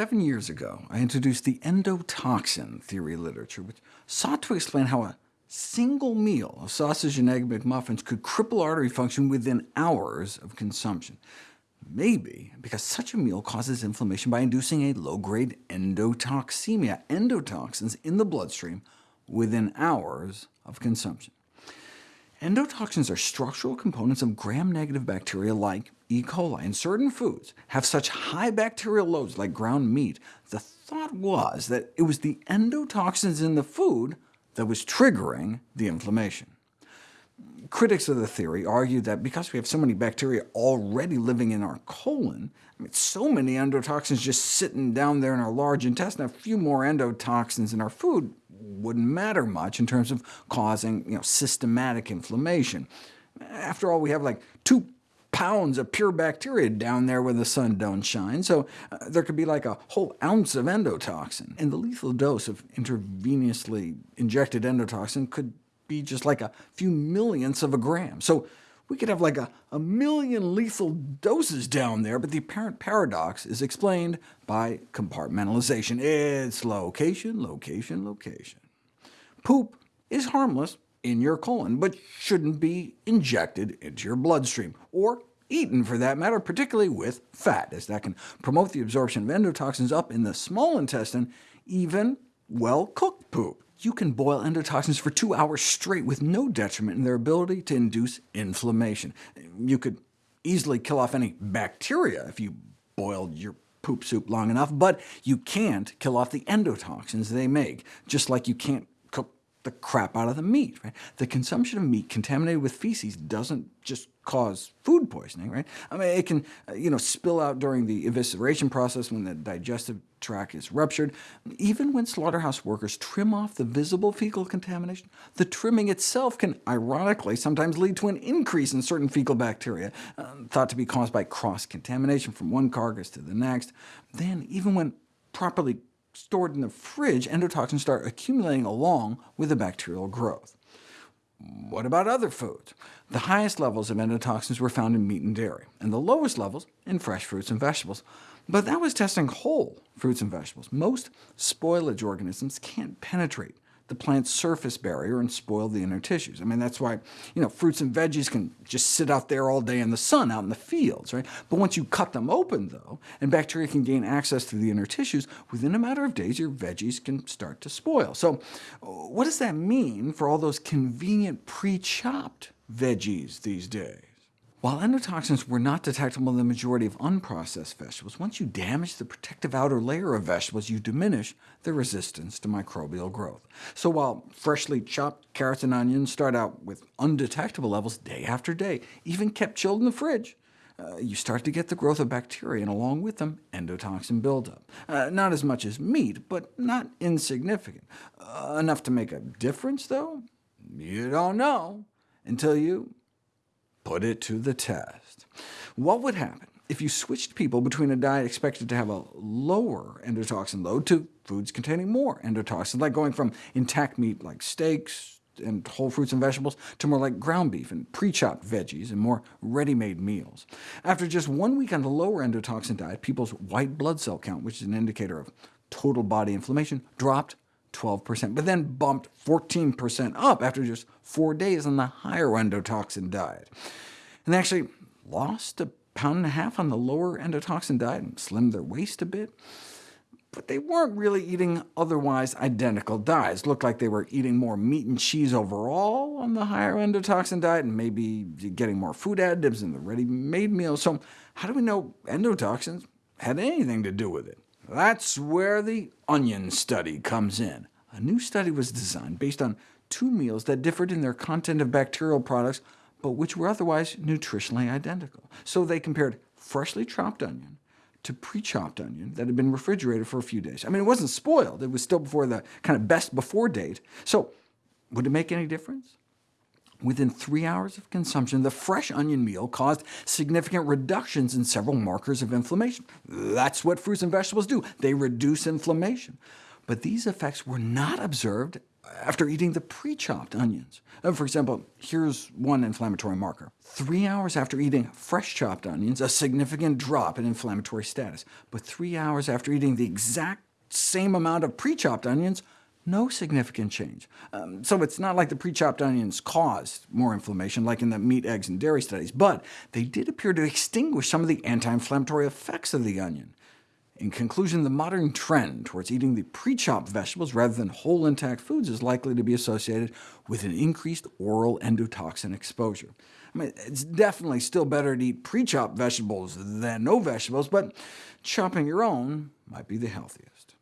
Seven years ago, I introduced the endotoxin theory literature, which sought to explain how a single meal of sausage and egg McMuffins could cripple artery function within hours of consumption. Maybe because such a meal causes inflammation by inducing a low-grade endotoxemia, endotoxins in the bloodstream within hours of consumption. Endotoxins are structural components of gram-negative bacteria like E. coli, and certain foods have such high bacterial loads like ground meat. The thought was that it was the endotoxins in the food that was triggering the inflammation. Critics of the theory argue that because we have so many bacteria already living in our colon, I mean, so many endotoxins just sitting down there in our large intestine, a few more endotoxins in our food wouldn't matter much in terms of causing you know, systematic inflammation. After all, we have like two pounds of pure bacteria down there where the sun don't shine, so uh, there could be like a whole ounce of endotoxin. And the lethal dose of intravenously injected endotoxin could be just like a few millionths of a gram. So we could have like a, a million lethal doses down there, but the apparent paradox is explained by compartmentalization. It's location, location, location. Poop is harmless in your colon, but shouldn't be injected into your bloodstream, or eaten for that matter, particularly with fat, as that can promote the absorption of endotoxins up in the small intestine, even well-cooked poop you can boil endotoxins for two hours straight with no detriment in their ability to induce inflammation. You could easily kill off any bacteria if you boiled your poop soup long enough, but you can't kill off the endotoxins they make, just like you can't the crap out of the meat. Right? The consumption of meat contaminated with feces doesn't just cause food poisoning, right? I mean, it can uh, you know, spill out during the evisceration process when the digestive tract is ruptured. Even when slaughterhouse workers trim off the visible fecal contamination, the trimming itself can ironically sometimes lead to an increase in certain fecal bacteria, uh, thought to be caused by cross-contamination from one carcass to the next. Then, even when properly stored in the fridge, endotoxins start accumulating along with the bacterial growth. What about other foods? The highest levels of endotoxins were found in meat and dairy, and the lowest levels in fresh fruits and vegetables. But that was testing whole fruits and vegetables. Most spoilage organisms can't penetrate the plant's surface barrier and spoil the inner tissues. I mean, that's why you know, fruits and veggies can just sit out there all day in the sun, out in the fields. Right? But once you cut them open, though, and bacteria can gain access to the inner tissues, within a matter of days your veggies can start to spoil. So what does that mean for all those convenient pre-chopped veggies these days? While endotoxins were not detectable in the majority of unprocessed vegetables, once you damage the protective outer layer of vegetables, you diminish their resistance to microbial growth. So while freshly chopped carrots and onions start out with undetectable levels day after day, even kept chilled in the fridge, uh, you start to get the growth of bacteria, and along with them, endotoxin buildup. Uh, not as much as meat, but not insignificant. Uh, enough to make a difference, though? You don't know until you put it to the test. What would happen if you switched people between a diet expected to have a lower endotoxin load to foods containing more endotoxin, like going from intact meat like steaks and whole fruits and vegetables to more like ground beef and pre-chopped veggies and more ready-made meals. After just one week on the lower endotoxin diet, people's white blood cell count, which is an indicator of total body inflammation, dropped 12%, but then bumped 14% up after just four days on the higher endotoxin diet. And they actually lost a pound and a half on the lower endotoxin diet and slimmed their waist a bit. But they weren't really eating otherwise identical diets. It looked like they were eating more meat and cheese overall on the higher endotoxin diet, and maybe getting more food additives in the ready-made meals. So how do we know endotoxins had anything to do with it? That's where the onion study comes in. A new study was designed based on two meals that differed in their content of bacterial products, but which were otherwise nutritionally identical. So they compared freshly chopped onion to pre-chopped onion that had been refrigerated for a few days. I mean, it wasn't spoiled. It was still before the kind of best before date. So would it make any difference? Within three hours of consumption, the fresh onion meal caused significant reductions in several markers of inflammation. That's what fruits and vegetables do. They reduce inflammation. But these effects were not observed after eating the pre-chopped onions. Uh, For example, here's one inflammatory marker. Three hours after eating fresh chopped onions, a significant drop in inflammatory status. But three hours after eating the exact same amount of pre-chopped onions, no significant change. Um, so it's not like the pre-chopped onions caused more inflammation, like in the meat, eggs, and dairy studies, but they did appear to extinguish some of the anti-inflammatory effects of the onion. In conclusion, the modern trend towards eating the pre-chopped vegetables rather than whole intact foods is likely to be associated with an increased oral endotoxin exposure. I mean, it's definitely still better to eat pre-chopped vegetables than no vegetables, but chopping your own might be the healthiest.